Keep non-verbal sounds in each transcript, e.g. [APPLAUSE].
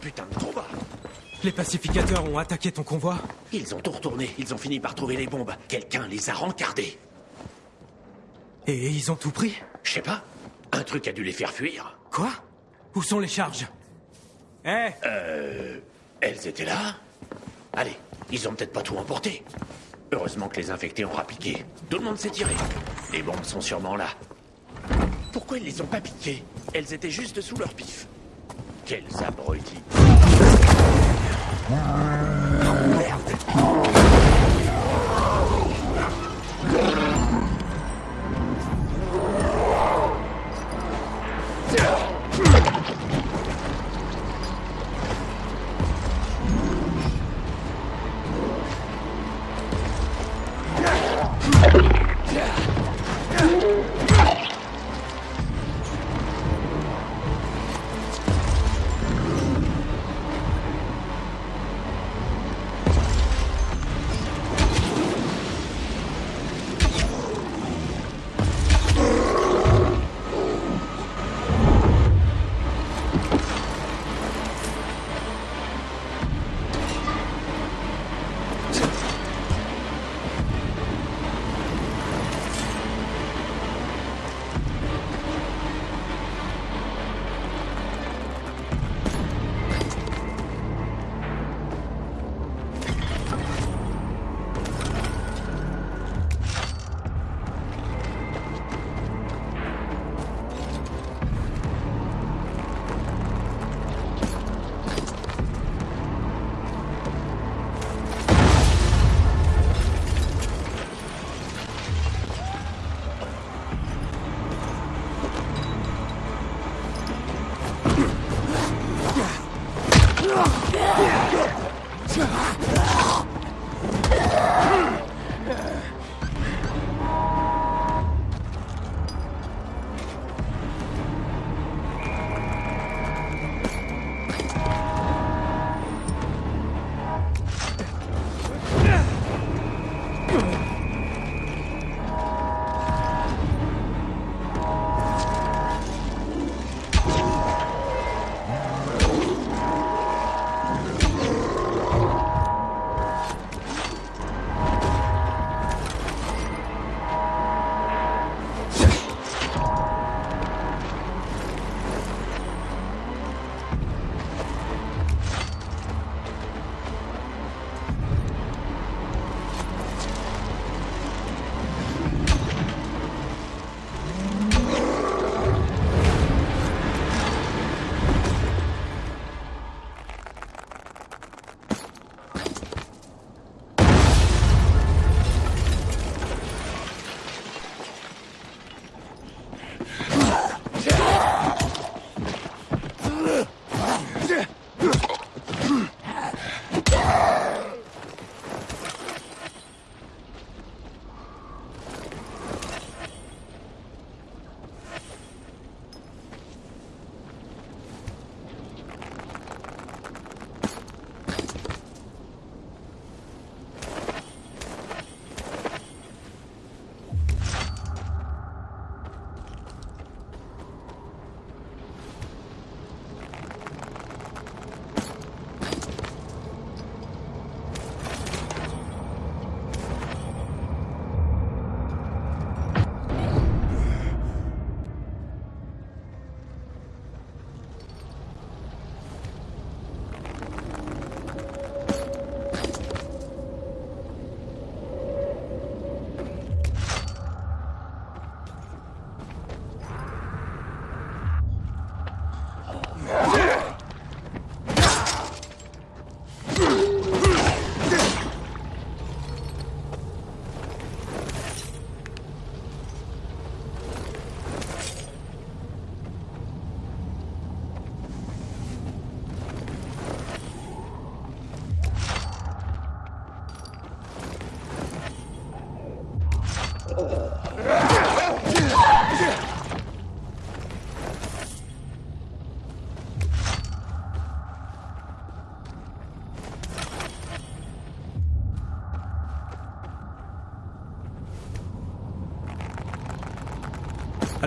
putain de combat Les pacificateurs ont attaqué ton convoi Ils ont tout retourné, ils ont fini par trouver les bombes. Quelqu'un les a rencardés. Et ils ont tout pris Je sais pas, un truc a dû les faire fuir. Quoi? Où sont les charges? Eh Elles étaient là Allez, ils ont peut-être pas tout emporté. Heureusement que les infectés ont rapiqué. Tout le monde s'est tiré. Les bombes sont sûrement là. Pourquoi ils les ont pas piquées? Elles étaient juste sous leur pif. Quels abrutis.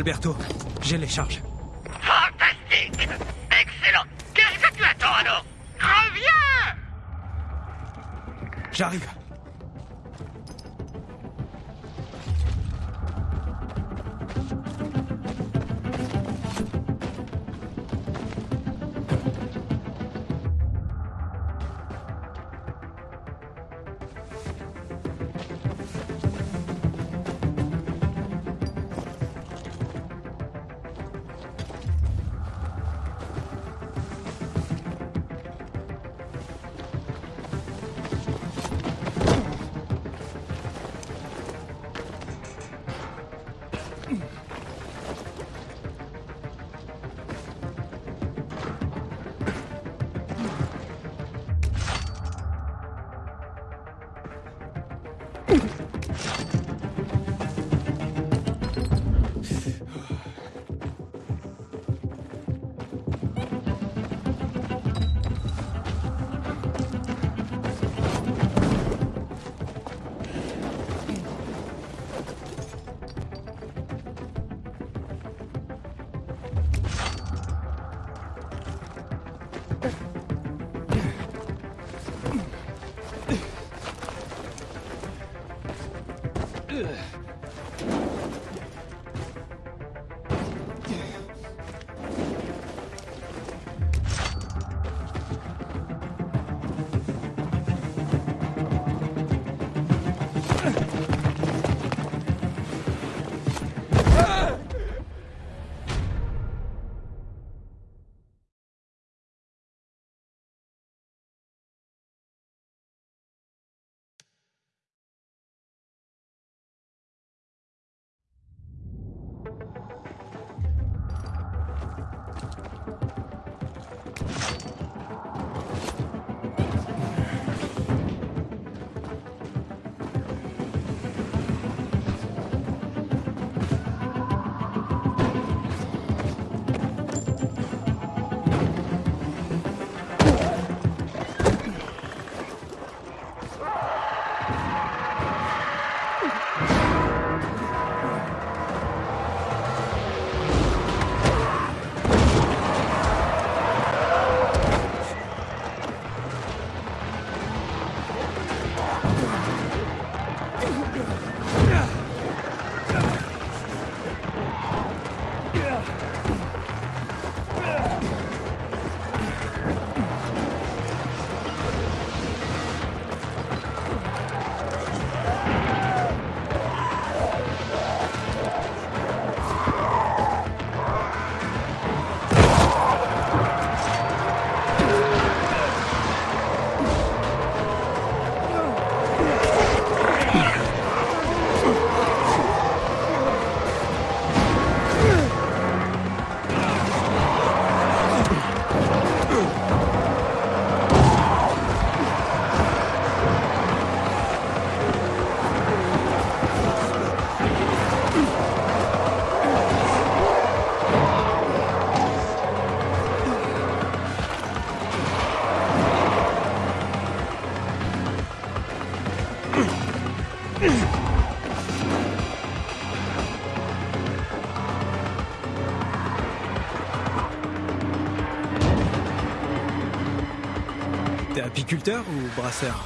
Alberto. J'ai les charges. Fantastique. Excellent. Qu'est-ce que tu attends alors? Reviens! J'arrive. Apiculteur ou brasseur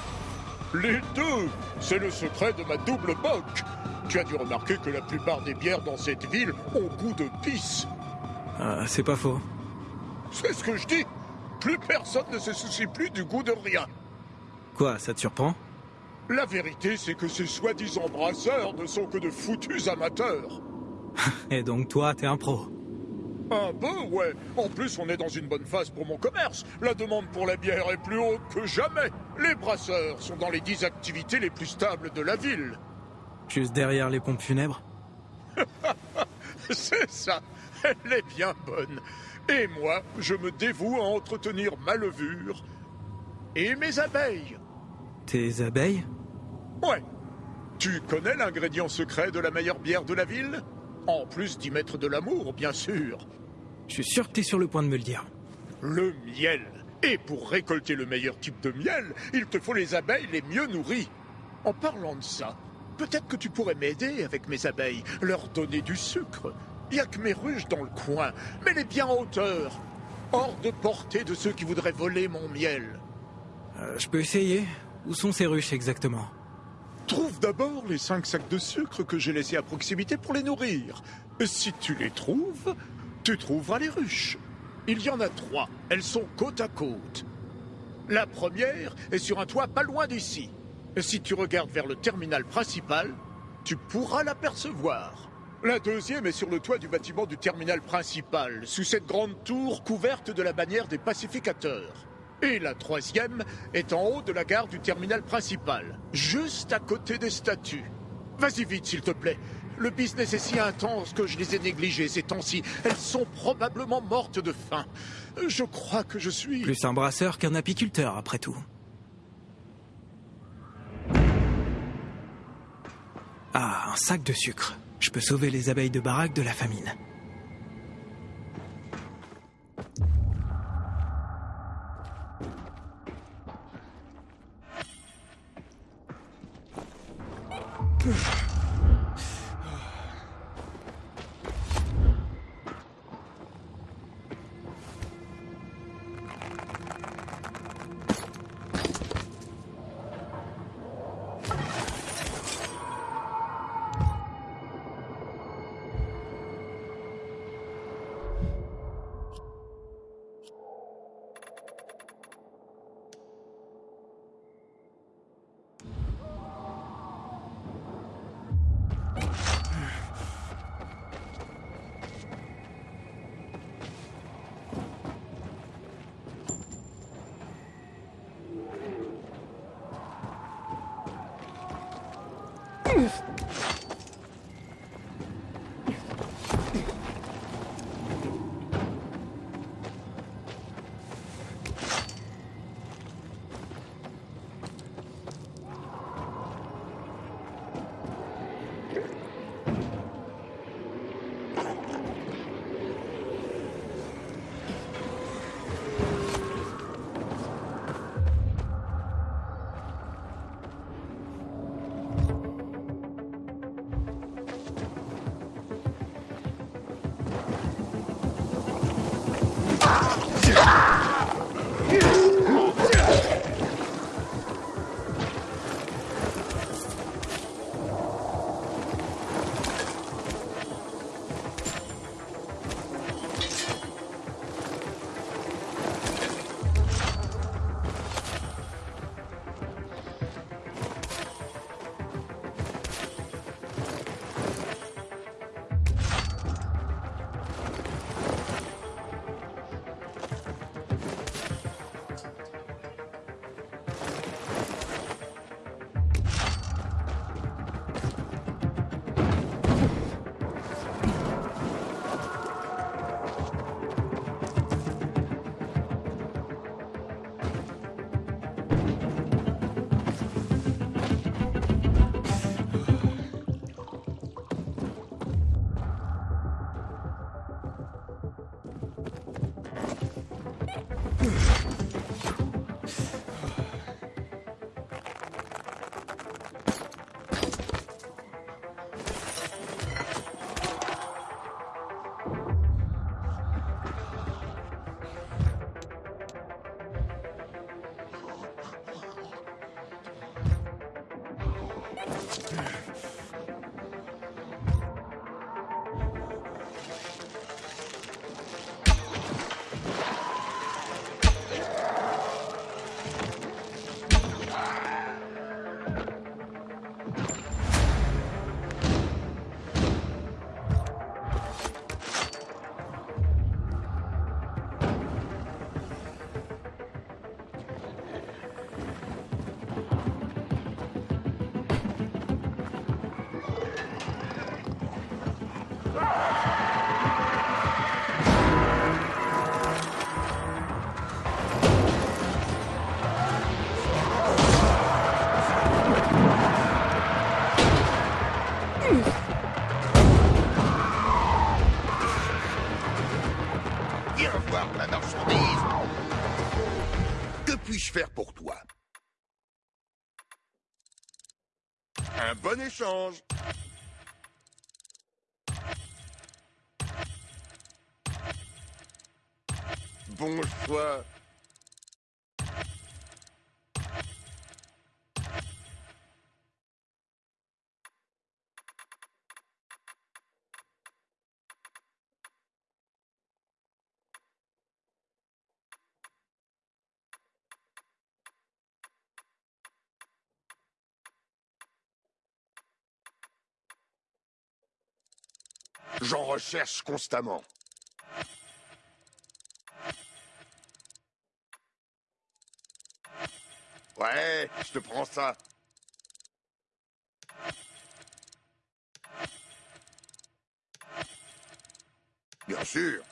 Les deux C'est le secret de ma double boque Tu as dû remarquer que la plupart des bières dans cette ville ont goût de pisse. Ah, C'est pas faux. C'est ce que je dis Plus personne ne se soucie plus du goût de rien. Quoi, ça te surprend? La vérité, c'est que ces soi-disant brasseurs ne sont que de foutus amateurs. [LAUGHS] Et donc toi, t'es un pro. Un peu, ouais. En plus, on est dans une bonne phase pour mon commerce. La demande pour la bière est plus haute que jamais. Les brasseurs sont dans les dix activités les plus stables de la ville. Juste derrière les pompes funèbres [LAUGHS] C'est ça. Elle est bien bonne. Et moi, je me dévoue à entretenir ma levure et mes abeilles. Tes abeilles? Ouais. Tu connais l'ingrédient secret de la meilleure bière de la ville? En plus d'y mettre de l'amour, bien sûr. Je suis sûr que t'es sur le point de me le dire. Le miel. Et pour récolter le meilleur type de miel, il te faut les abeilles les mieux nourries. En parlant de ça, peut-être que tu pourrais m'aider avec mes abeilles, leur donner du sucre. Il y a que mes ruches dans le coin, mais les bien en hauteur. Hors de portée de ceux qui voudraient voler mon miel. Euh, je peux essayer, Où sont ces ruches exactement? Trouve d'abord les cinq sacs de sucre que j'ai laissés à proximité pour les nourrir. Si tu les trouves, tu trouveras les ruches. Il y en a trois. Elles sont côte à côte. La première est sur un toit pas loin d'ici. Si tu regardes vers le terminal principal, tu pourras l'apercevoir. La deuxième est sur le toit du bâtiment du terminal principal, sous cette grande tour couverte de la bannière des pacificateurs. Et la troisième est en haut de la gare du terminal principal, juste à côté des statues. Vas-y vite, s'il te plaît. Le business est si intense que je les ai négligées ces temps-ci. Elles sont probablement mortes de faim. Je crois que je suis... Plus un brasseur qu'un apiculteur, après tout. Ah, un sac de sucre. Je peux sauver les abeilles de baraque de la famine. Bon échange. Bon. J'en recherche constamment. Ouais, je te prends ça. Bien sûr.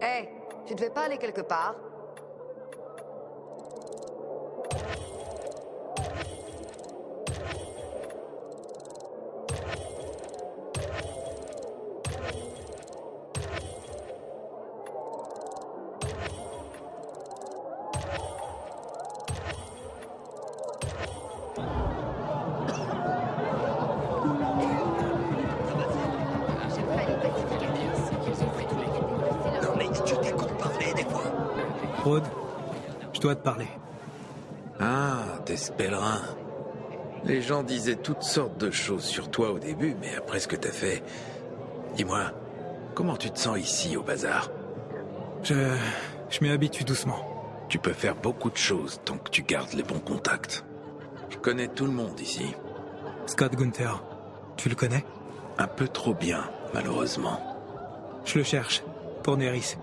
Hé, tu devais pas aller quelque part te parler. Ah, t'es ce pèlerin. Les gens disaient toutes sortes de choses sur toi au début, mais après ce que t'as fait... Dis-moi, comment tu te sens ici au bazar? Je. Je m'y habitue doucement. Tu peux faire beaucoup de choses tant que tu gardes les bons contacts. Je connais tout le monde ici. Scott Gunther, tu le connais? Un peu trop bien, malheureusement. Je le cherche. Pour Neris.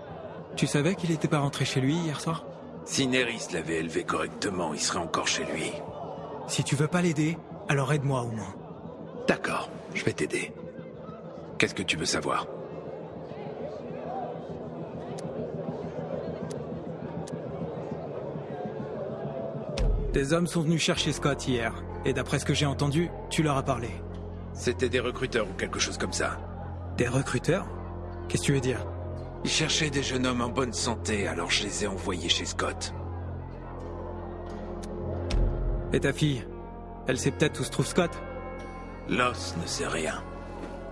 Tu savais qu'il était pas rentré chez lui hier soir? Si Neris l'avait élevé correctement, il serait encore chez lui. Si tu veux pas l'aider, alors aide-moi au moins. D'accord, je vais t'aider. Qu'est-ce que tu veux savoir? Des hommes sont venus chercher Scott hier, et d'après ce que j'ai entendu, tu leur as parlé. C'était des recruteurs ou quelque chose comme ça. Des recruteurs? Qu'est-ce que tu veux dire? Ils cherchaient des jeunes hommes en bonne santé, alors je les ai envoyés chez Scott. Et ta fille Elle sait peut-être où se trouve Scott? Loss ne sait rien.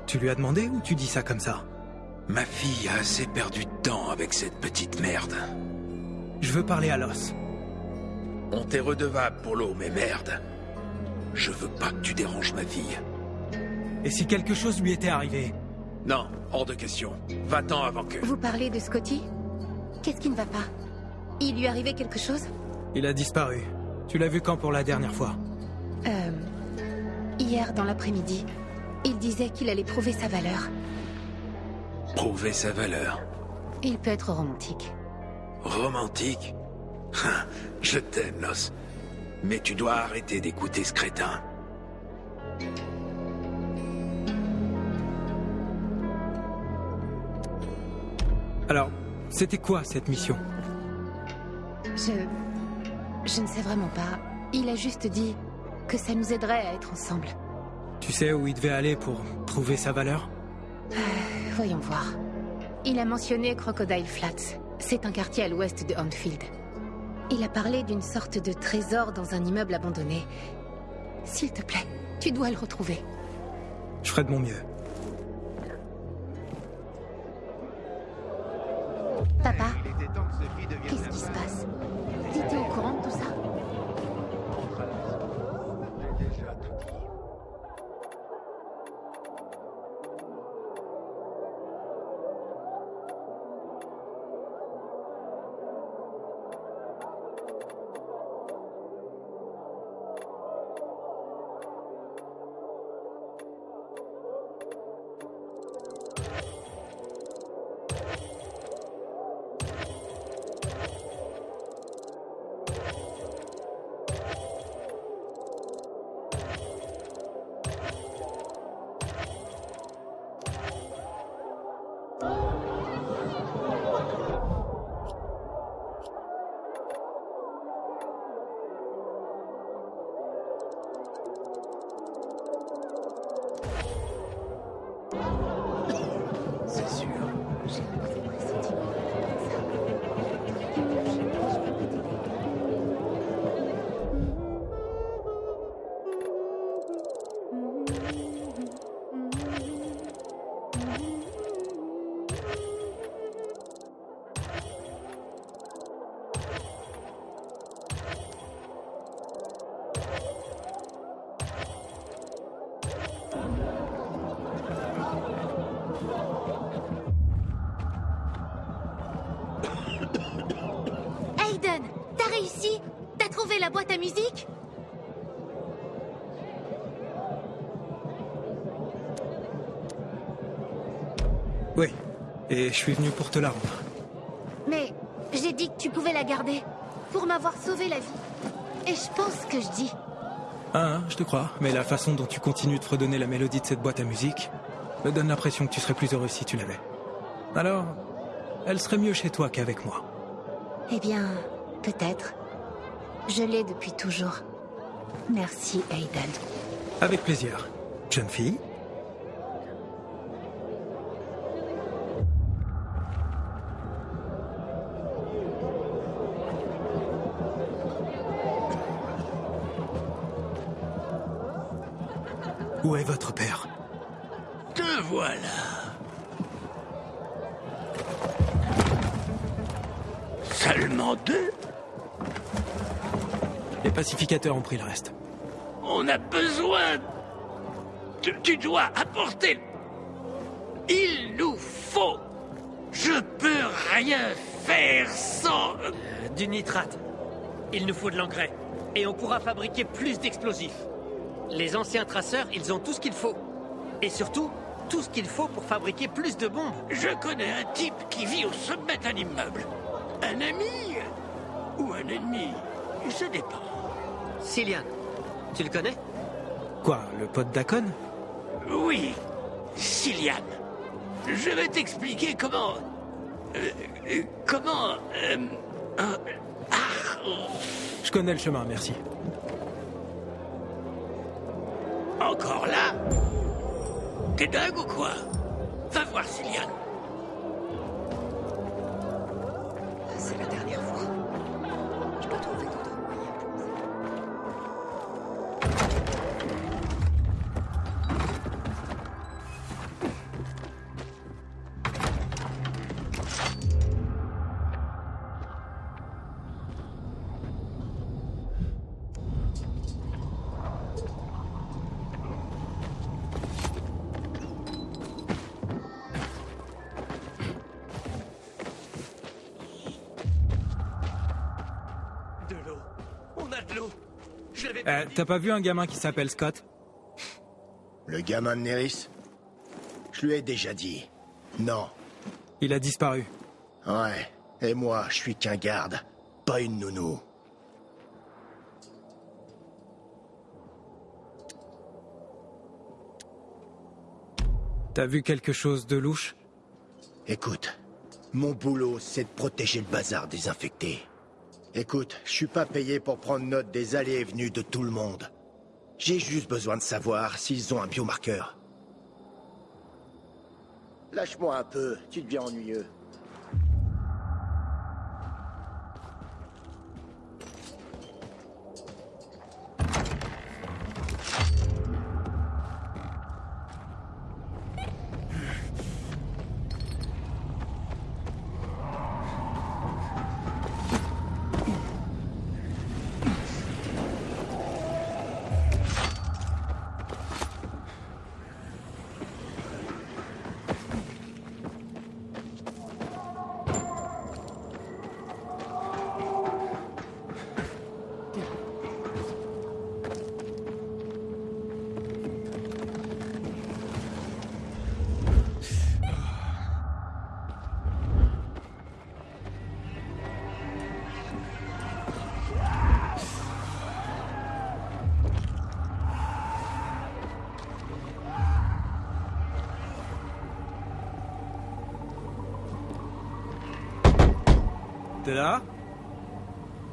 Tu lui as demandé ou tu dis ça comme ça? Ma fille a assez perdu de temps avec cette petite merde. Je veux parler à Los. On t'est redevable pour l'eau, mais merde. Je veux pas que tu déranges ma fille. Et si quelque chose lui était arrivé Non, hors de question. Va-t'en avant que... Vous parlez de Scotty? Qu'est-ce qui ne va pas? Il lui arrivait quelque chose? Il a disparu. Tu l'as vu quand pour la dernière fois? Euh... Hier, dans l'après-midi, il disait qu'il allait prouver sa valeur. Prouver sa valeur. Il peut être romantique. Romantique? Hein, Je t'aime, Los. Mais tu dois arrêter d'écouter ce crétin. Alors, c'était quoi cette mission? Je... Je ne sais vraiment pas. Il a juste dit que ça nous aiderait à être ensemble. Tu sais où il devait aller pour prouver sa valeur? Voyons voir. Il a mentionné Crocodile Flats. C'est un quartier à l'ouest de Hornfield. Il a parlé d'une sorte de trésor dans un immeuble abandonné. S'il te plaît, tu dois le retrouver. Je ferai de mon mieux. Je suis venu pour te la rendre. Mais j'ai dit que tu pouvais la garder pour m'avoir sauvé la vie. Et je pense que je dis. Ah, hein, je te crois. Mais la façon dont tu continues de fredonner la mélodie de cette boîte à musique me donne l'impression que tu serais plus heureux si tu l'avais. Alors, elle serait mieux chez toi qu'avec moi. Eh bien, peut-être. Je l'ai depuis toujours. Merci, Aiden. Avec plaisir. Jeune fille Où est votre père Te voilà. Seulement deux Les pacificateurs ont pris le reste. On a besoin. Tu, tu dois apporter. Il nous faut. Je peux rien faire sans. Du nitrate. Il nous faut de l'engrais. Et on pourra fabriquer plus d'explosifs. Les anciens traceurs, ils ont tout ce qu'il faut. Et surtout, tout ce qu'il faut pour fabriquer plus de bombes. Je connais un type qui vit au sommet d'un immeuble. Un ami ou un ennemi, ça dépend. Cillian, tu le connais? Quoi, le pote d'Akon Oui, Cillian. Je vais t'expliquer comment. euh, euh, comment. euh, euh, ah, Je connais le chemin, merci. T'es dingue ou quoi? Va voir Cillian. T'as pas vu un gamin qui s'appelle Scott Le gamin de Neris Je lui ai déjà dit. Non. Il a disparu. Ouais. Et moi, je suis qu'un garde, pas une nounou. T'as vu quelque chose de louche? Écoute, mon boulot, c'est de protéger le bazar des infectés. Écoute, je suis pas payé pour prendre note des allées et venues de tout le monde. J'ai juste besoin de savoir s'ils ont un biomarqueur. Lâche-moi un peu, tu deviens ennuyeux.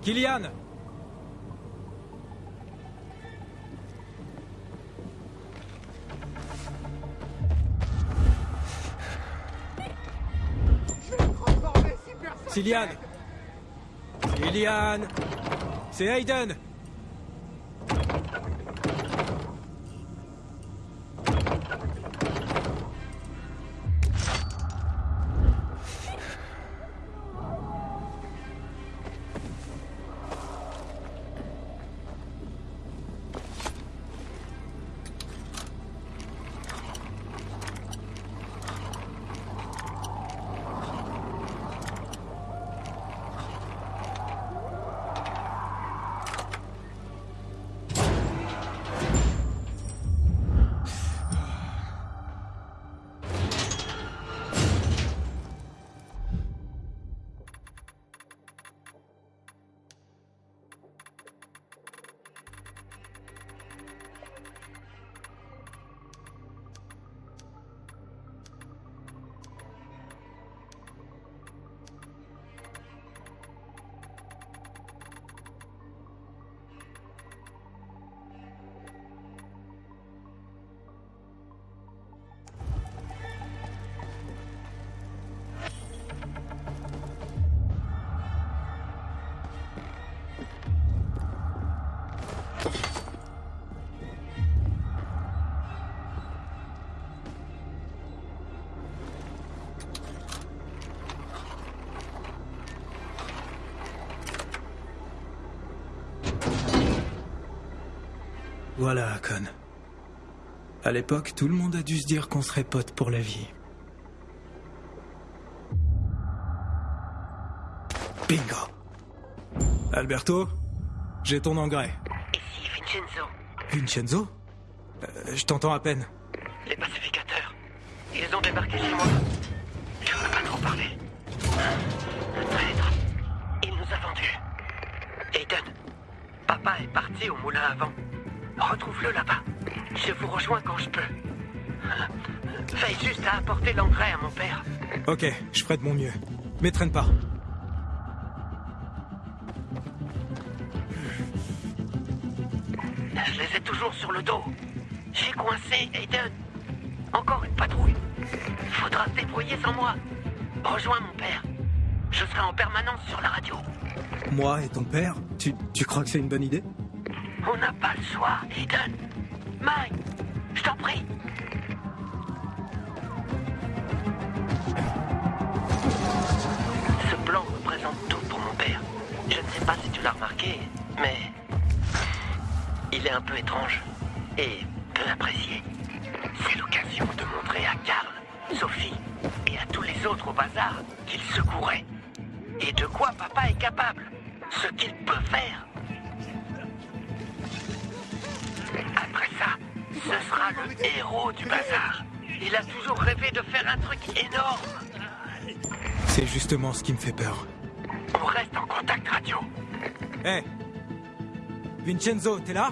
Kylian. Kylian. Kylian. C'est Hayden Voilà, Akon. À l'époque, tout le monde a dû se dire qu'on serait potes pour la vie. Bingo Alberto, j'ai ton engrais. Ici Vincenzo? Vincenzo? Euh, Je t'entends à peine. Les pacificateurs. Ils ont débarqué chez moi. Ok, je ferai de mon mieux. Mais traîne pas. Je les ai toujours sur le dos. J'ai coincé Aiden. Encore une patrouille. Faudra se débrouiller sans moi. Rejoins mon père. Je serai en permanence sur la radio. Moi et ton père Tu, tu crois que c'est une bonne idée? On n'a pas le choix, Aiden. Mike, fait peur. On reste en contact radio. Hé Vincenzo, t'es là?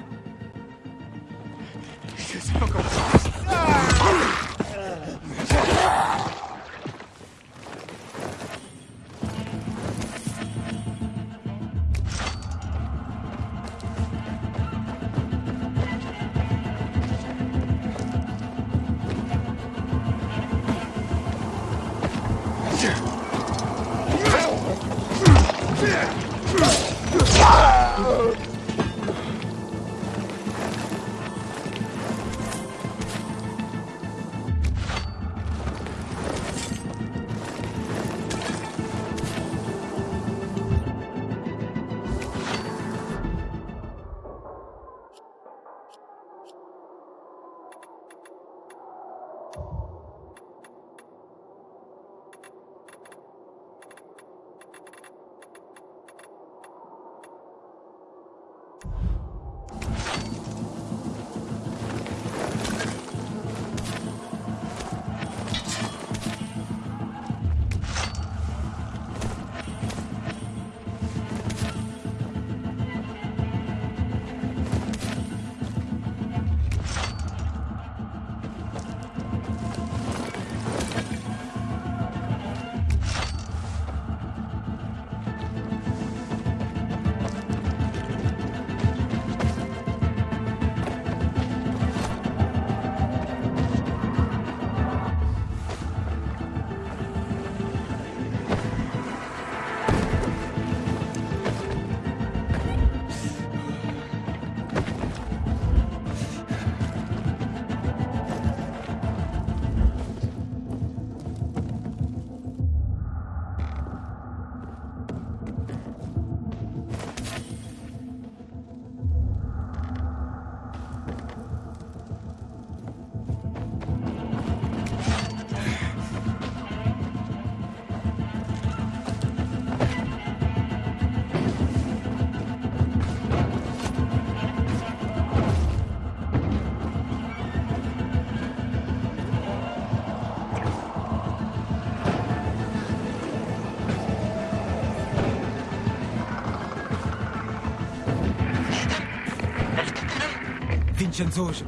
Vincenzo, je.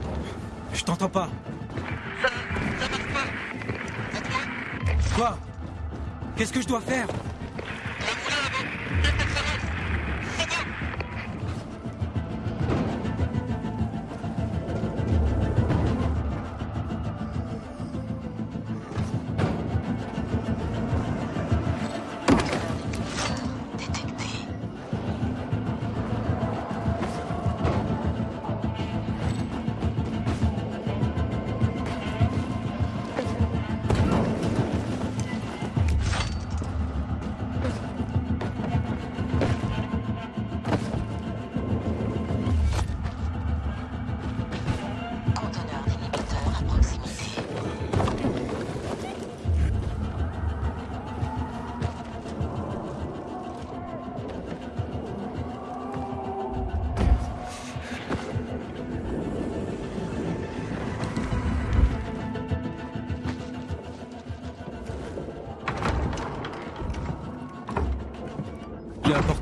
Je t'entends pas. Ça, ça marche pas. Quoi? Qu'est-ce que je dois faire?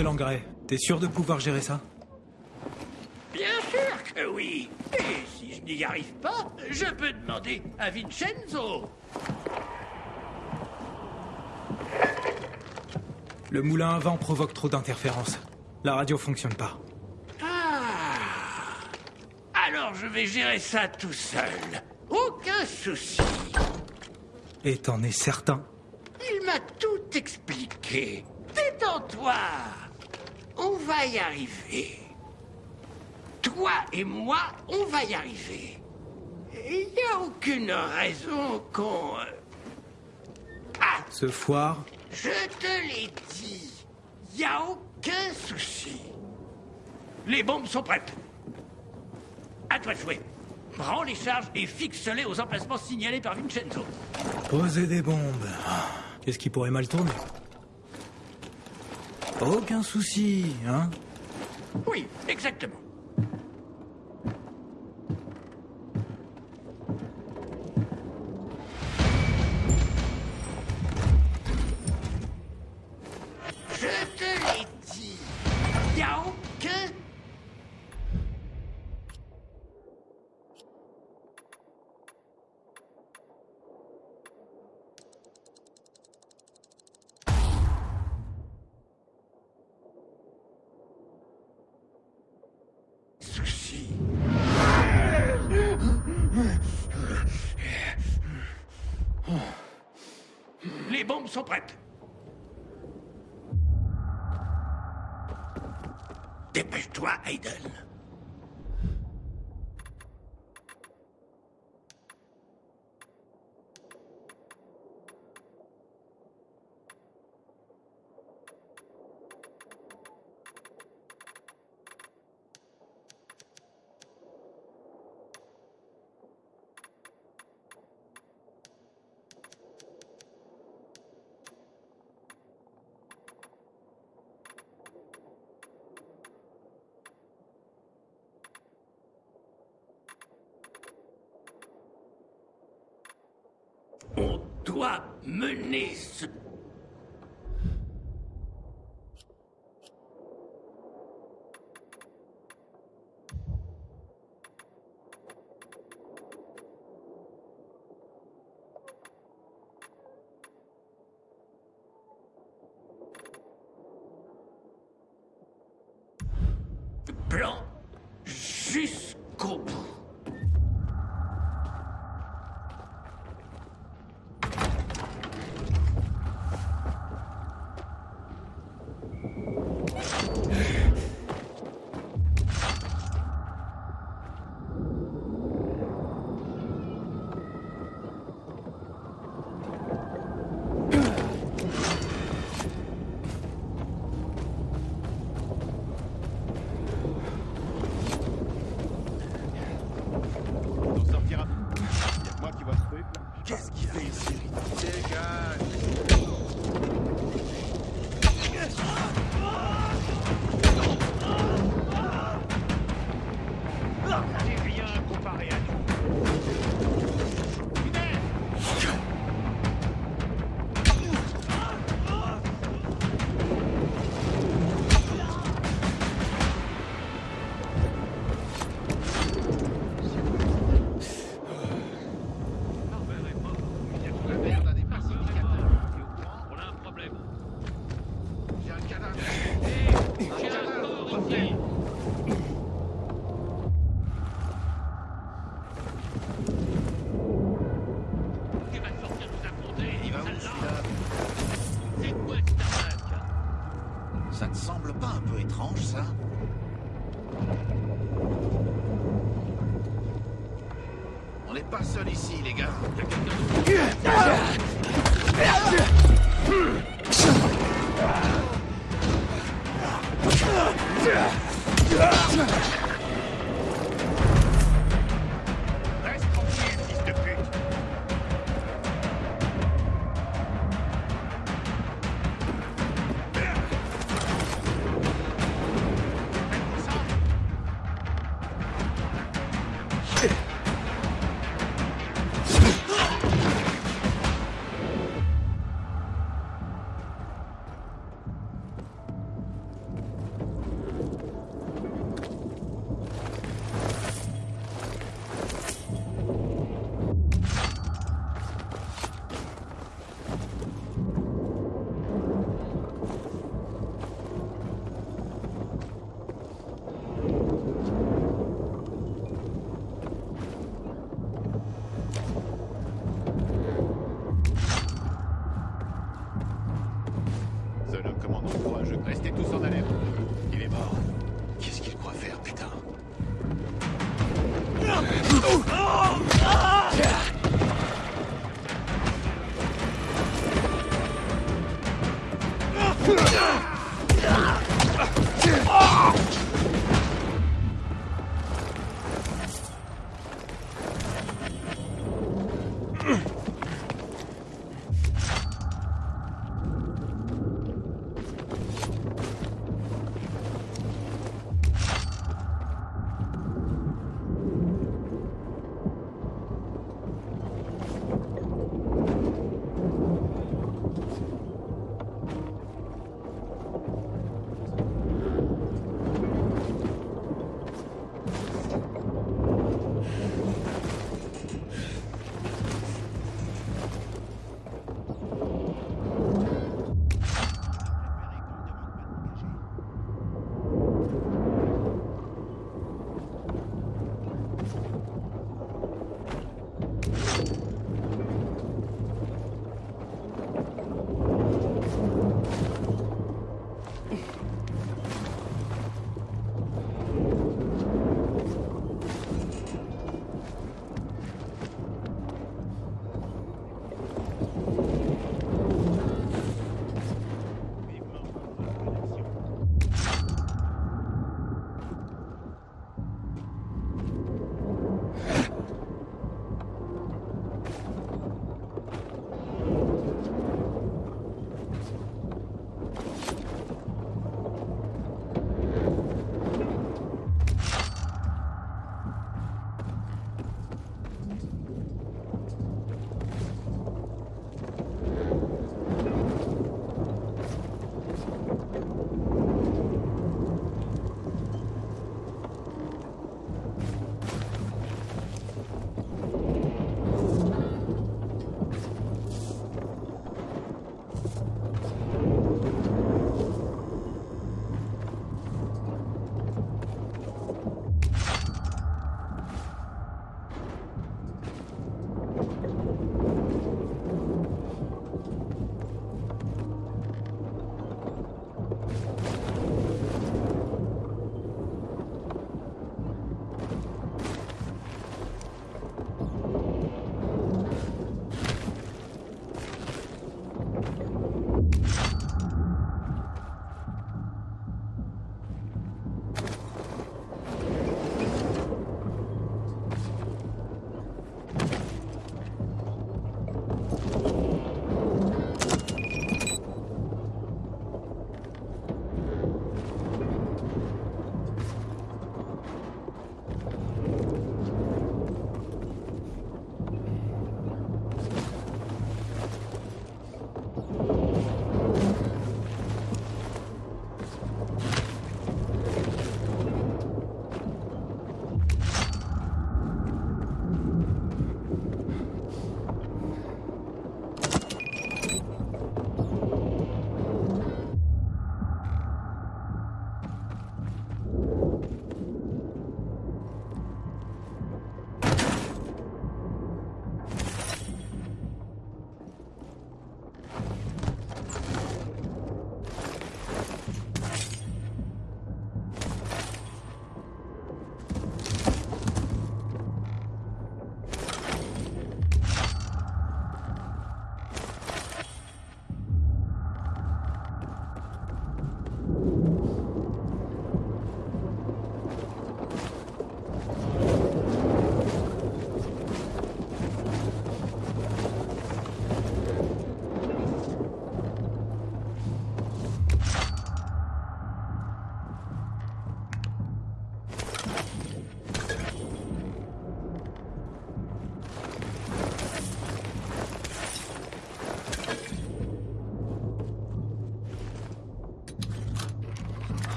Apporté l'engrais. T'es sûr de pouvoir gérer ça? Bien sûr que oui. Et si je n'y arrive pas, je peux demander à Vincenzo. Le moulin à vent provoque trop d'interférences. La radio fonctionne pas. Ah. Alors je vais gérer ça tout seul. Aucun souci. Et t'en es certain? Il m'a tout expliqué. Détends-toi. On va y arriver. Toi et moi, on va y arriver. Il n'y a aucune raison qu'on... euh, Ah, Ce foire je te l'ai dit. Il n'y a aucun souci. Les bombes sont prêtes. À toi de jouer. Prends les charges et fixe-les aux emplacements signalés par Vincenzo. Poser des bombes. Ah, Qu'est-ce qui pourrait mal tourner? Aucun souci, hein Oui, exactement. Sont prêtes. Dépêche-toi, Hayden.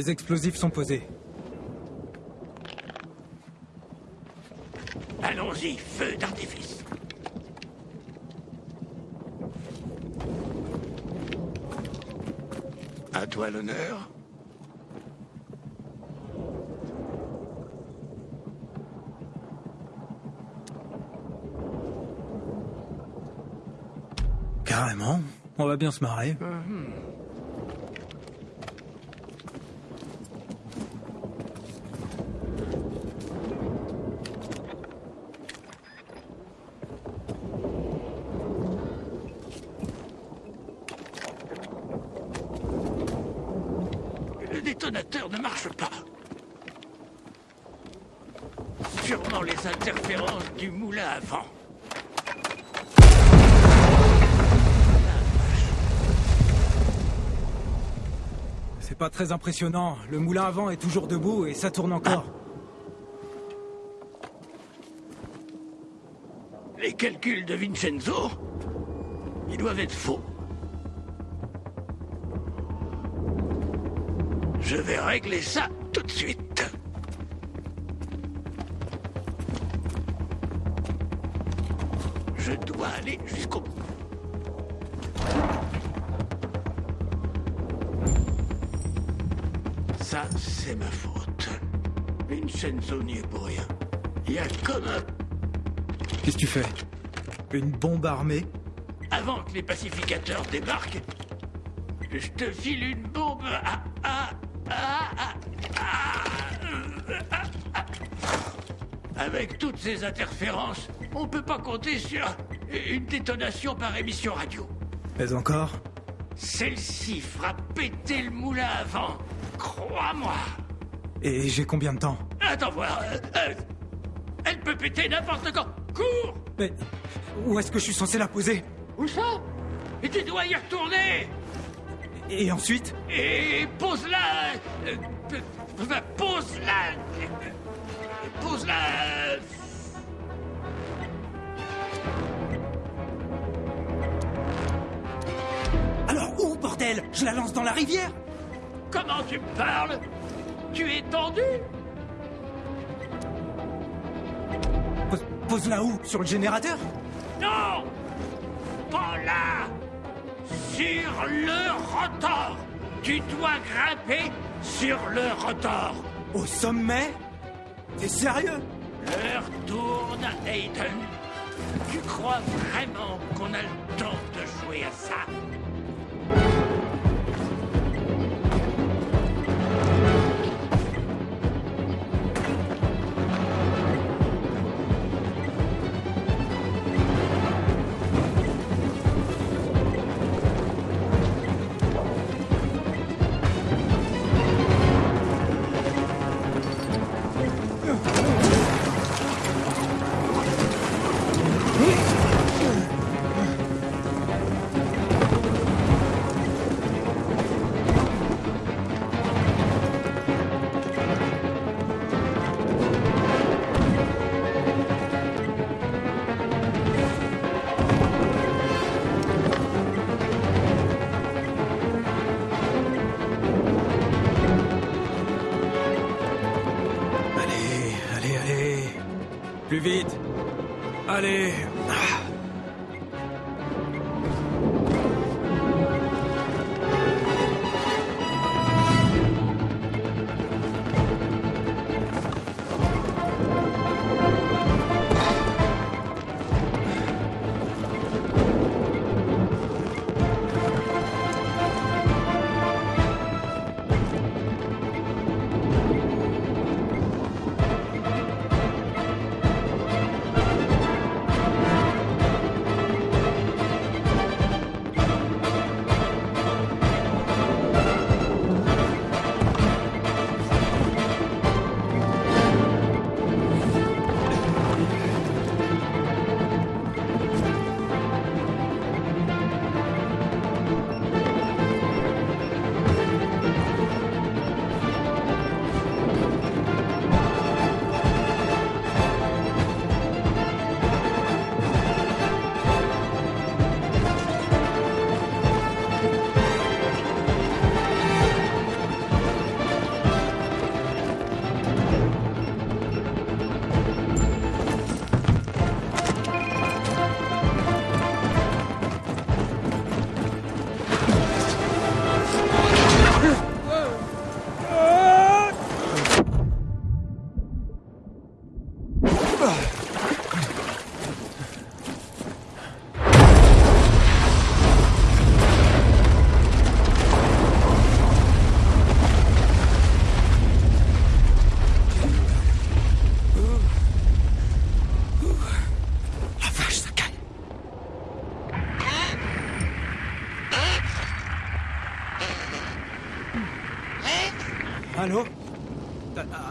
Les explosifs sont posés. Allons-y, feu d'artifice. À toi l'honneur. Carrément. On va bien se marrer. Le détonateur ne marche pas. Sûrement les interférences du moulin à vent. C'est pas très impressionnant. Le moulin à vent est toujours debout et ça tourne encore. Les calculs de Vincenzo, ils doivent être faux. Je vais régler ça tout de suite. Est pour rien. Il y a comme un Qu'est-ce que tu fais? Une bombe armée? Avant que les pacificateurs débarquent, je te file une bombe à... Avec toutes ces interférences, on peut pas compter sur une détonation par émission radio. Mais encore? Celle-ci fera péter le moulin à vent. Crois-moi. Et j'ai combien de temps? Attends voir. euh, euh, elle peut péter n'importe quand. Cours. Mais où est-ce que je suis censé la poser? Où ça? Et tu dois y retourner Et ensuite? Et pose-la. Euh, Pose-la. Pose-la. Alors où, bordel? Je la lance dans la rivière. Comment tu me parles? Tu es tendu? Pose-la où Sur le générateur. Non! Pas là Sur le rotor. Tu dois grimper sur le rotor. Au sommet? T'es sérieux? L'heure tourne, Hayden. Tu crois vraiment qu'on a le temps de jouer à ça? Vite. Allez.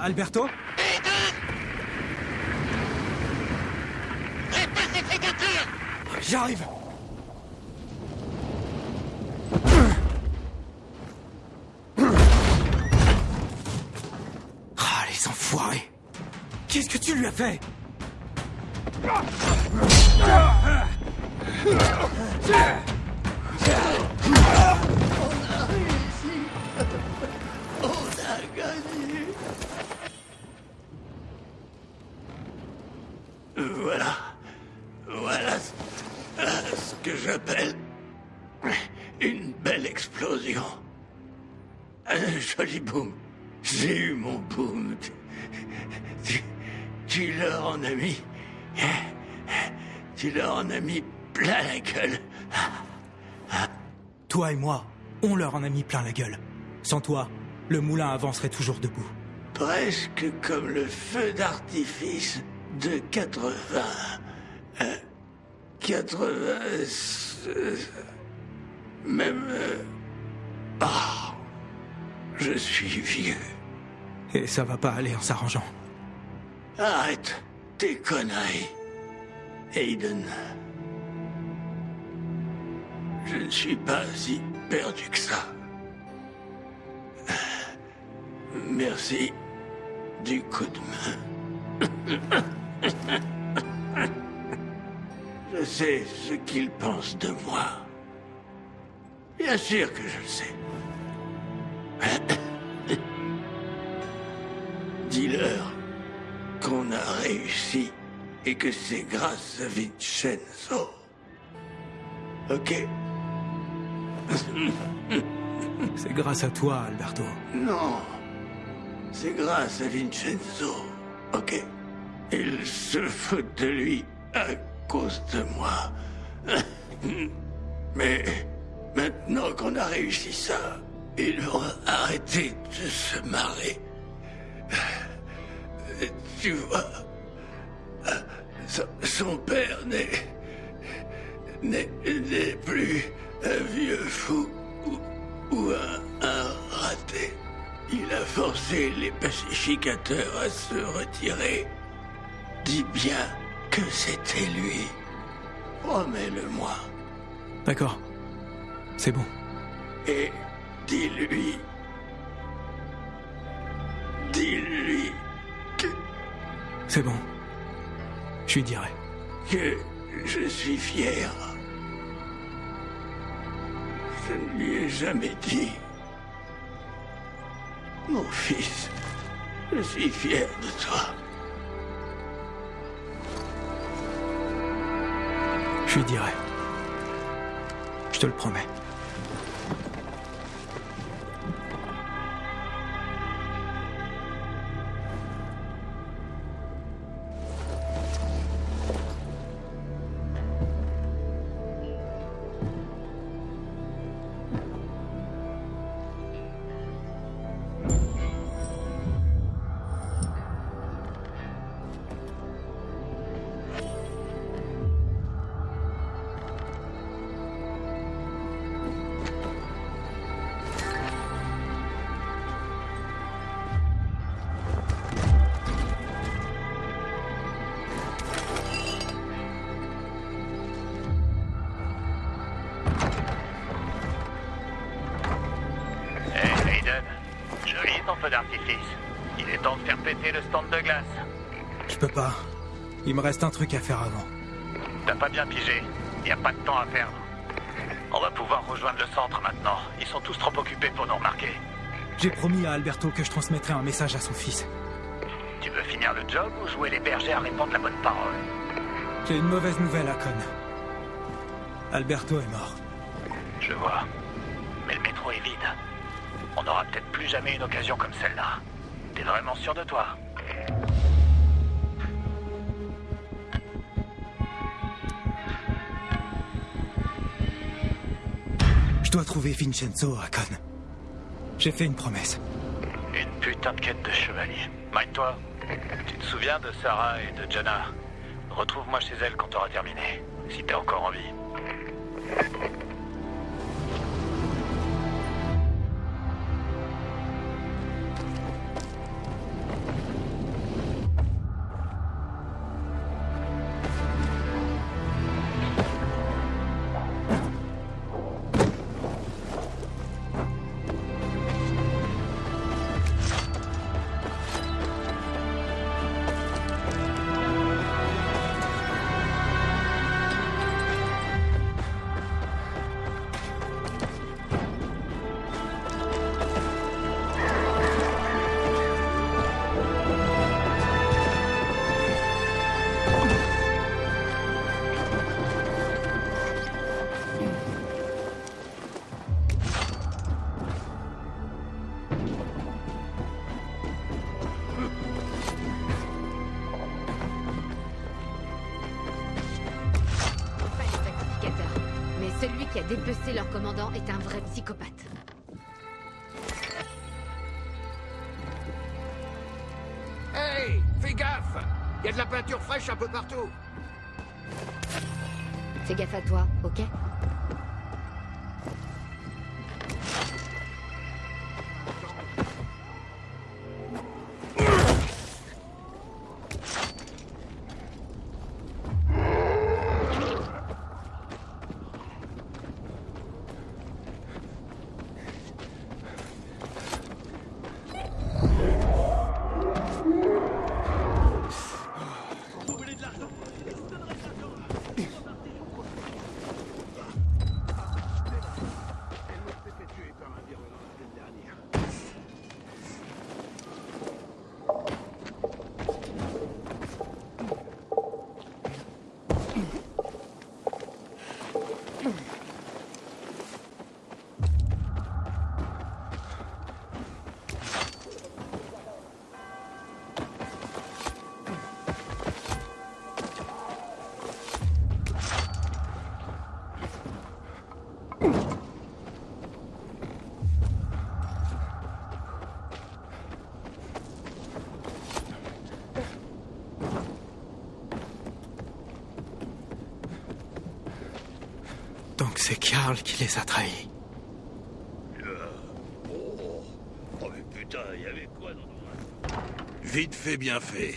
Alberto? J'arrive. Ah, les enfoirés. Qu'est-ce que tu lui as fait? On leur en a mis plein la gueule. Sans toi, le moulin avancerait toujours debout. Presque comme le feu d'artifice de 80. euh, 80. euh, Même. euh, Ah. Je suis vieux. Et ça va pas aller en s'arrangeant. Arrête tes conneries, Aiden. Je ne suis pas si perdu que ça. Merci du coup de main. Je sais ce qu'ils pensent de moi. Bien sûr que je le sais. Dis-leur qu'on a réussi et que c'est grâce à Vincenzo. Ok? C'est grâce à toi, Alberto. Non. C'est grâce à Vincenzo. Ok Il se fout de lui à cause de moi. [LAUGHS] Mais maintenant qu'on a réussi ça, ils vont arrêter de se marrer. Tu vois, son, père n'est n'est plus un vieux fou ou, ou un, un raté. Il a forcé les pacificateurs à se retirer. Dis bien que c'était lui. Promets-le-moi. D'accord. C'est bon. Et dis-lui. Dis-lui C'est bon. Je lui dirai. que je suis fier. Je ne lui ai jamais dit. Mon fils, je suis fier de toi. Je lui dirai. Je te le promets. Me reste un truc à faire avant. T'as pas bien pigé. Y a pas de temps à perdre. On va pouvoir rejoindre le centre maintenant. Ils sont tous trop occupés pour nous remarquer. J'ai promis à Alberto que je transmettrai un message à son fils. Tu veux finir le job ou jouer les bergers à répondre la bonne parole? J'ai une mauvaise nouvelle à Con. Alberto est mort. Je vois. Mais le métro est vide. On n'aura peut-être plus jamais une occasion comme celle-là. T'es vraiment sûr de toi? Je dois trouver Vincenzo à. J'ai fait une promesse. Une putain de quête de chevalier. Mind-toi. Tu te souviens de Sarah et de Jenna Retrouve-moi chez elles quand t'auras terminé. Si t'es encore en vie. Peu partout. Fais gaffe à toi, ok? C'est Karl qui les a trahis. Oh, oh mais putain, il y avait quoi dans Vite fait, bien fait.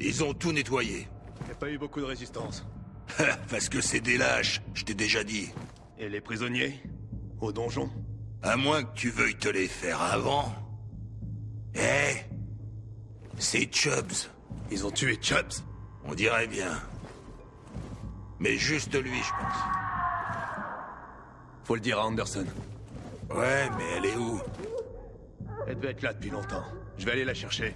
Ils ont tout nettoyé. Il n'y a pas eu beaucoup de résistance. [LAUGHS] Parce que c'est des lâches, je t'ai déjà dit. Et les prisonniers Au donjon À moins que tu veuilles te les faire avant. Eh C'est Chubbs. Ils ont tué Chubbs On dirait bien. Mais juste lui, je pense. Faut le dire à Anderson. Ouais, mais elle est où? Elle devait être là depuis longtemps. Je vais aller la chercher.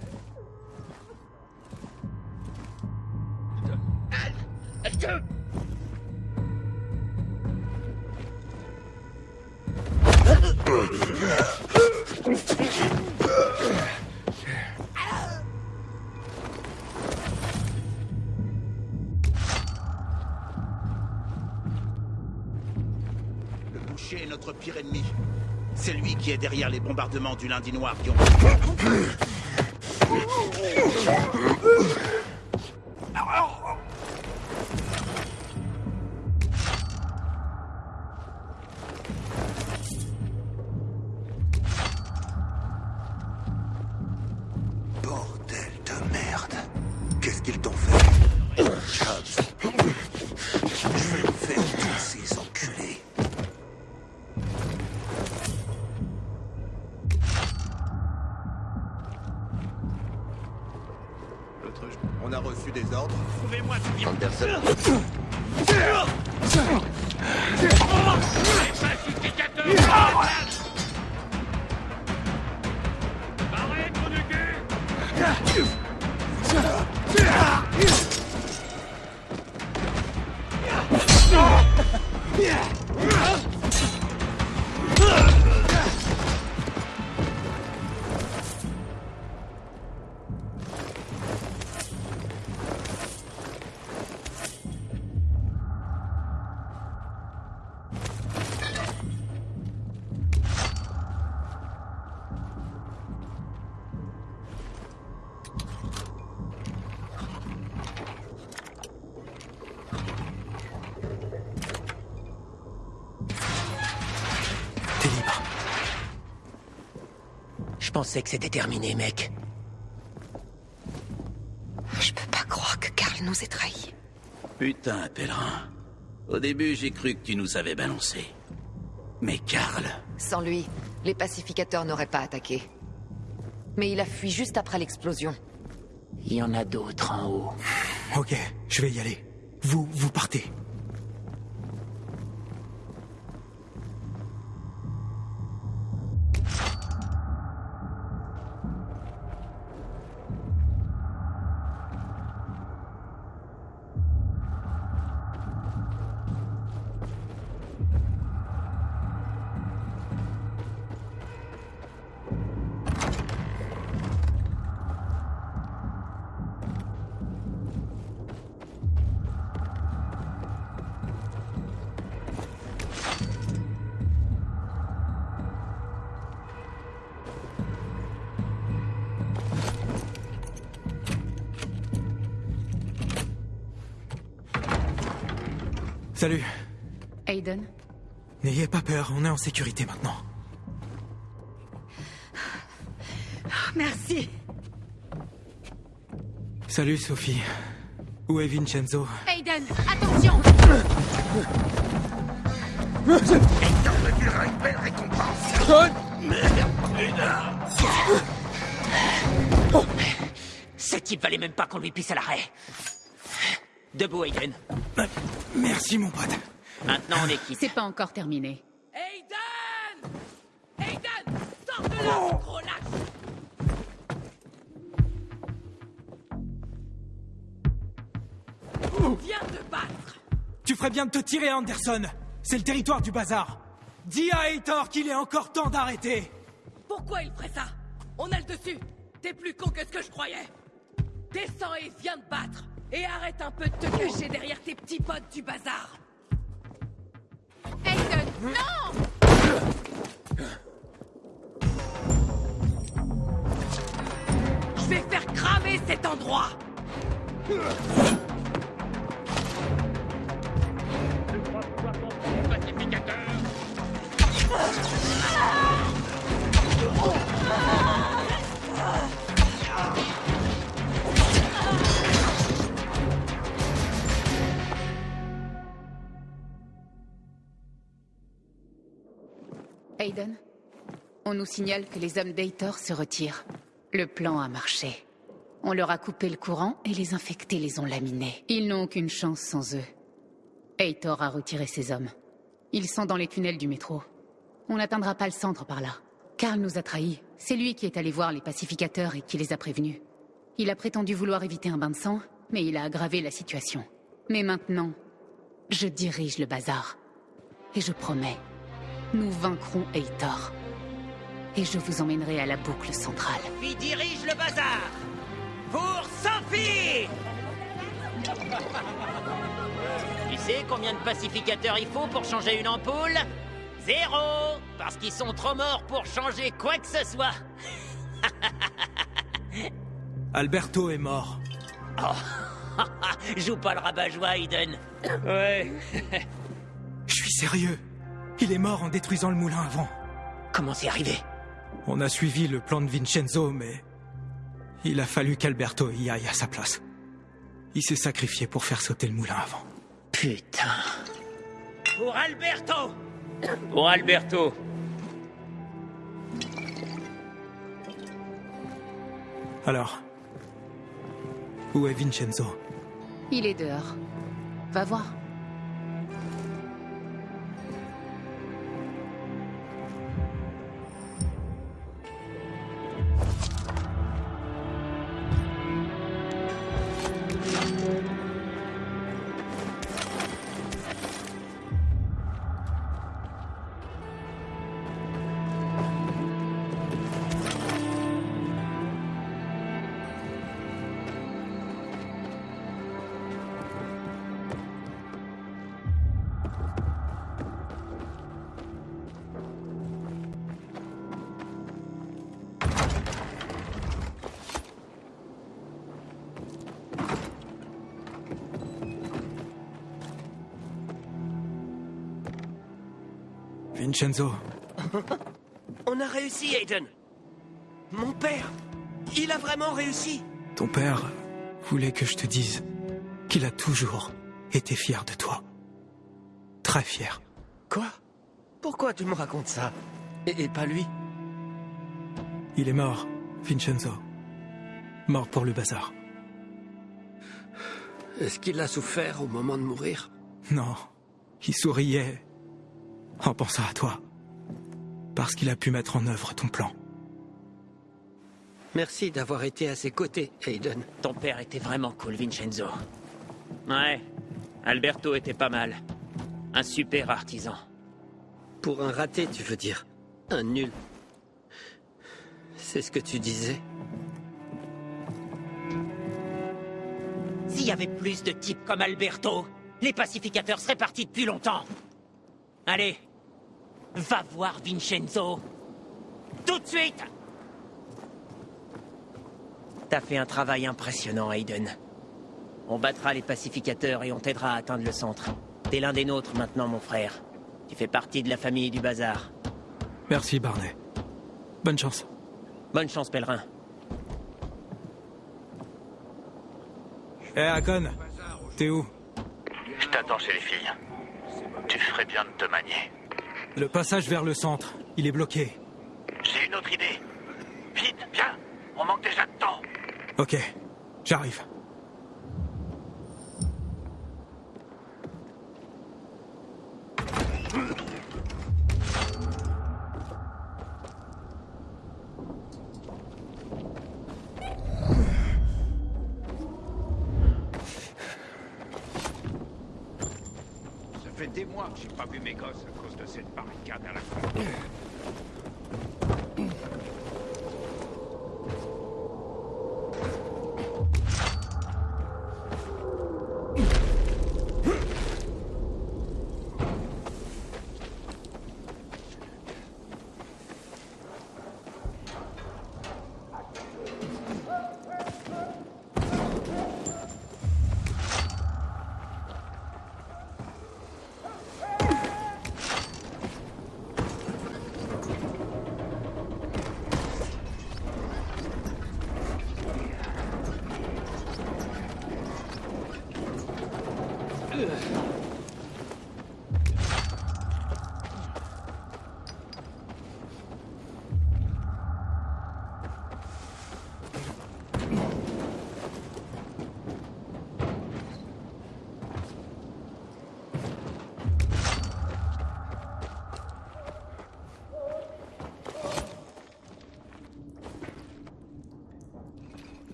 Derrière les bombardements du lundi noir qui ont... pensais que c'était terminé, mec. Je peux pas croire que Karl nous ait trahis. Putain, pèlerin. Au début, j'ai cru que tu nous avais balancé. Mais Karl... Sans lui, les pacificateurs n'auraient pas attaqué. Mais il a fui juste après l'explosion. Il y en a d'autres en haut. Ok, je vais y aller. Vous, vous partez. Salut. Aiden N'ayez pas peur, on est en sécurité maintenant. Merci. Salut Sophie. Où est Vincenzo? Aiden, attention T'en reviendra une belle récompense Merde, putain Ce type valait même pas qu'on lui pisse à l'arrêt. Debout, Aiden. Merci mon pote. Maintenant, on est quitte. C'est pas encore terminé. Aiden Aiden Sors de là, ce gros lâche Viens te battre Tu ferais bien de te tirer, Anderson. C'est le territoire du bazar. Dis à Hathor qu'il est encore temps d'arrêter. Pourquoi il ferait ça? On a le dessus T'es plus con que ce que je croyais Descends et viens te battre Et arrête un peu de te cacher derrière tes petits potes du bazar. Aiden, non Je vais faire cramer cet endroit Aiden, on nous signale que les hommes d'Hathor se retirent. Le plan a marché. On leur a coupé le courant et les infectés les ont laminés. Ils n'ont aucune chance sans eux. Hathor a retiré ses hommes. Ils sont dans les tunnels du métro. On n'atteindra pas le centre par là. Karl nous a trahis. C'est lui qui est allé voir les pacificateurs et qui les a prévenus. Il a prétendu vouloir éviter un bain de sang, mais il a aggravé la situation. Mais maintenant, je dirige le bazar. Et je promets, nous vaincrons Hathor. Et je vous emmènerai à la boucle centrale. Qui dirige le bazar? Pour Sophie Tu sais combien de pacificateurs il faut pour changer une ampoule? Zéro Parce qu'ils sont trop morts pour changer quoi que ce soit [LAUGHS] Alberto est mort. Oh [LAUGHS] Joue pas le rabat-joie, Aiden Ouais [LAUGHS] Je suis sérieux. Il est mort en détruisant le moulin avant. Comment c'est arrivé On a suivi le plan de Vincenzo, mais... Il a fallu qu'Alberto y aille à sa place. Il s'est sacrifié pour faire sauter le moulin avant. Putain Pour Alberto Pour Alberto Alors Où est Vincenzo? Il est dehors. Va voir. Vincenzo, [LAUGHS] On a réussi, Aiden. Mon père Il a vraiment réussi. Ton père voulait que je te dise qu'il a toujours été fier de toi. Très fier. Quoi? Pourquoi tu me racontes ça? Et, et pas lui? Il est mort, Vincenzo. Mort pour le bazar. Est-ce qu'il a souffert au moment de mourir? Non, il souriait en pensant à toi. Parce qu'il a pu mettre en œuvre ton plan. Merci d'avoir été à ses côtés, Aiden. Ton père était vraiment cool, Vincenzo. Ouais, Alberto était pas mal. Un super artisan. Pour un raté, tu veux dire Un nul. C'est ce que tu disais S'il y avait plus de types comme Alberto, les pacificateurs seraient partis depuis longtemps. Allez, va voir Vincenzo. Tout de suite T'as fait un travail impressionnant, Aiden. On battra les pacificateurs et on t'aidera à atteindre le centre. T'es l'un des nôtres maintenant, mon frère. Tu fais partie de la famille du bazar. Merci, Barney. Bonne chance. Bonne chance, pèlerin. Eh, Akon, t'es où? Je t'attends chez les filles. Tu ferais bien de te manier. Le passage vers le centre, il est bloqué. J'ai une autre idée. Vite, viens On manque déjà de temps Ok, j'arrive.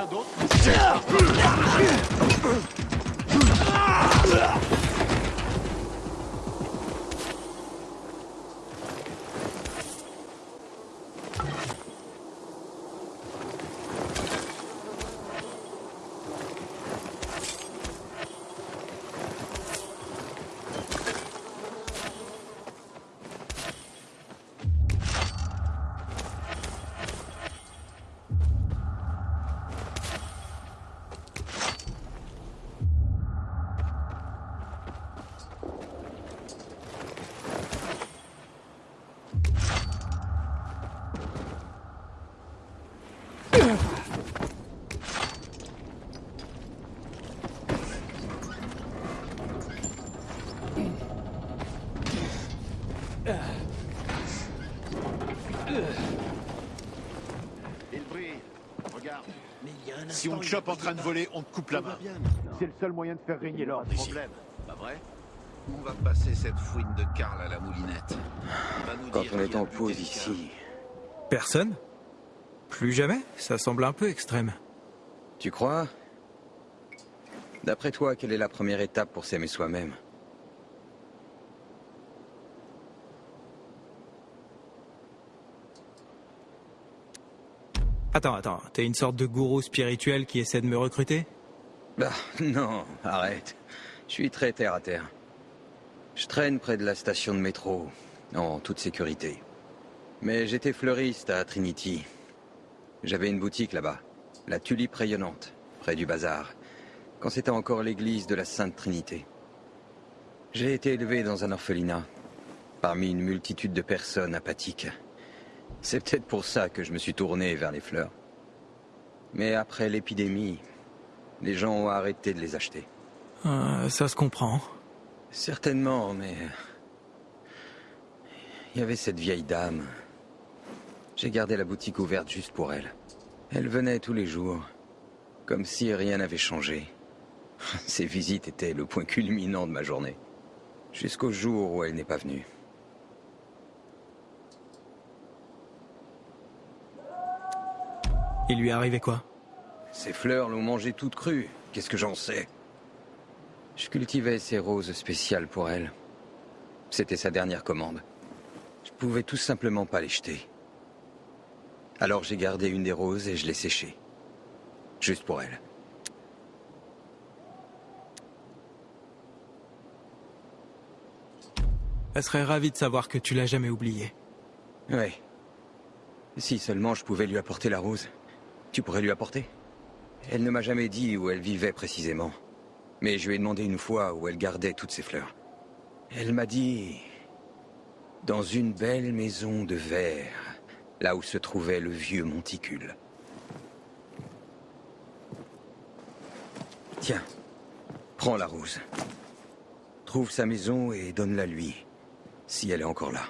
Y Si on te chope en train de voler, on te coupe la main. C'est le seul moyen de faire régner l'ordre ici. Problème, pas vrai On va passer cette fouine de Karl à la moulinette. Il va nous Quand dire on est en pause ici, Personne? Plus jamais? Ça semble un peu extrême. tu crois? D'après toi, quelle est la première étape pour s'aimer soi-même? Attends, attends, t'es une sorte de gourou spirituel qui essaie de me recruter? Bah, non, arrête. Je suis très terre à terre. Je traîne près de la station de métro, en toute sécurité. Mais j'étais fleuriste à Trinity. J'avais une boutique là-bas, la Tulipe Rayonnante, près du bazar, quand c'était encore l'église de la Sainte Trinité. J'ai été élevé dans un orphelinat, parmi une multitude de personnes apathiques. C'est peut-être pour ça que je me suis tourné vers les fleurs. Mais après l'épidémie, Les gens ont arrêté de les acheter. Euh, ça se comprend. Certainement, mais... Il y avait cette vieille dame. J'ai gardé la boutique ouverte juste pour elle. Elle venait tous les jours, comme si rien n'avait changé. [LAUGHS] Ses visites étaient le point culminant de ma journée. Jusqu'au jour où elle n'est pas venue. Il lui est arrivé quoi Ces fleurs l'ont mangée toute crue. Qu'est-ce que j'en sais Je cultivais ces roses spéciales pour elle. C'était sa dernière commande. Je pouvais tout simplement pas les jeter. Alors j'ai gardé une des roses et je l'ai séchée. Juste pour elle. Elle serait ravie de savoir que tu l'as jamais oubliée. Oui. Si seulement je pouvais lui apporter la rose. Tu pourrais lui apporter Elle ne m'a jamais dit où elle vivait précisément. Mais je lui ai demandé une fois où elle gardait toutes ses fleurs. Elle m'a dit... Dans une belle maison de verre, là où se trouvait le vieux monticule. Tiens, prends la rose. Trouve sa maison et donne-la lui, si elle est encore là.